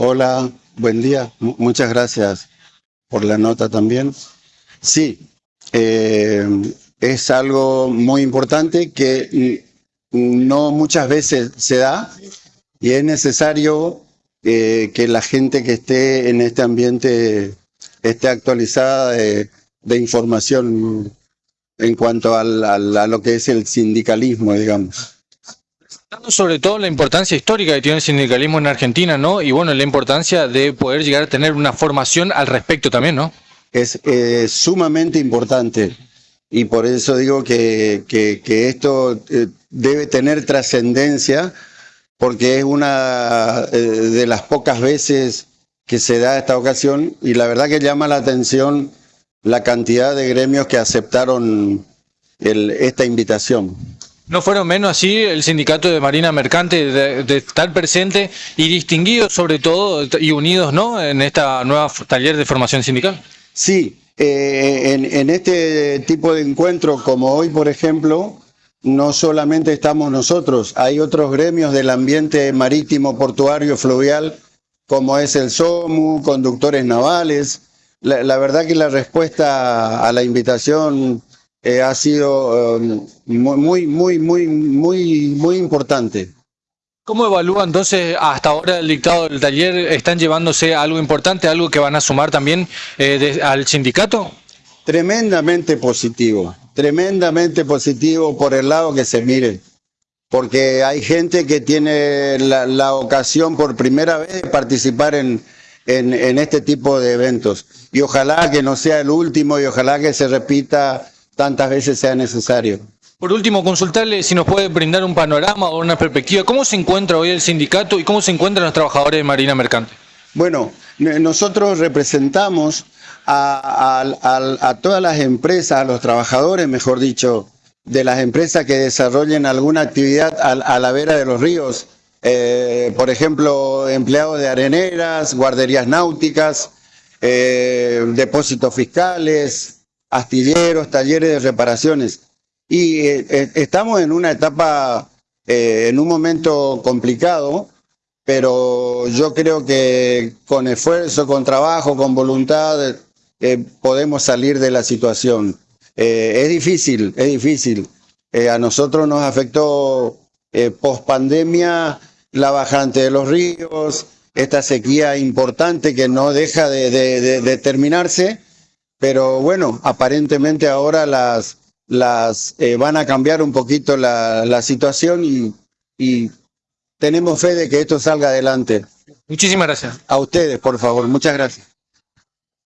Hola, buen día. Muchas gracias por la nota también. Sí, eh, es algo muy importante que no muchas veces se da y es necesario eh, que la gente que esté en este ambiente esté actualizada de, de información en cuanto al- a lo que es el sindicalismo, digamos. Sobre todo la importancia histórica que tiene el sindicalismo en Argentina, ¿no? Y bueno, la importancia de poder llegar a tener una formación al respecto también, ¿no? es eh, sumamente importante y por eso digo que, que- esto eh, debe tener trascendencia porque es una eh, de las pocas veces que se da esta ocasión y la verdad que llama la atención la cantidad de gremios que aceptaron esta invitación. No fueron menos así el sindicato de Marina Mercante de, de estar presente y distinguidos sobre todo y unidos, ¿no? En esta nueva taller de formación sindical. Sí, eh, en, este tipo de encuentro como hoy, por ejemplo, no solamente estamos nosotros, hay otros gremios del ambiente marítimo, portuario, fluvial, como es el SOMU, conductores navales. La, la verdad que la respuesta a la invitación eh, ha sido eh, muy, muy, muy, muy, muy, importante. ¿Cómo evalúa entonces hasta ahora el dictado del taller? ¿Están llevándose algo importante, algo que van a sumar también eh, de- al sindicato? Tremendamente positivo, tremendamente positivo por el lado que se mire, porque hay gente que tiene la, la ocasión por primera vez de participar en, en, en este tipo de eventos. Y ojalá que no sea el último y ojalá que se repita tantas veces sea necesario. Por último, consultarle si nos puede brindar un panorama o una perspectiva. ¿Cómo se encuentra hoy el sindicato y cómo se encuentran los trabajadores de Marina Mercante? Bueno, n- nosotros representamos a, a- a- a todas las empresas, a los trabajadores, mejor dicho, de las empresas que desarrollen alguna actividad a, a la vera de los ríos. Eh, por ejemplo, empleados de areneras, guarderías náuticas, eh, depósitos fiscales, astilleros, talleres de reparaciones. Y eh, eh, estamos en una etapa, eh, en un momento complicado, pero yo creo que con esfuerzo, con trabajo, con voluntad, eh, podemos salir de la situación. Eh, es difícil, es difícil. Eh, a nosotros nos afectó eh, post pandemia la bajante de los ríos, esta sequía importante que no deja de, de- de- de terminarse, pero bueno, aparentemente ahora las, las eh, van a cambiar un poquito la, la situación y, y tenemos fe de que esto salga adelante. Muchísimas gracias. A ustedes, por favor. Muchas gracias.